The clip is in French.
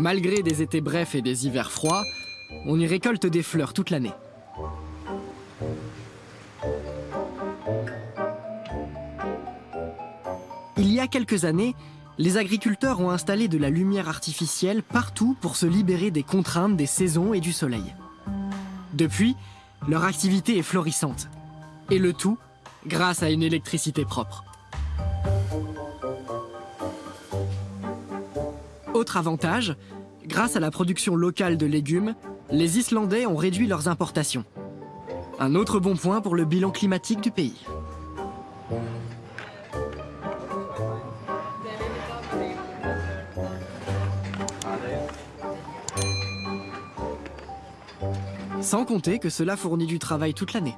Malgré des étés brefs et des hivers froids, on y récolte des fleurs toute l'année. Il y a quelques années, les agriculteurs ont installé de la lumière artificielle partout pour se libérer des contraintes des saisons et du soleil. Depuis, leur activité est florissante. Et le tout grâce à une électricité propre. Autre avantage, grâce à la production locale de légumes, les Islandais ont réduit leurs importations. Un autre bon point pour le bilan climatique du pays. Sans compter que cela fournit du travail toute l'année.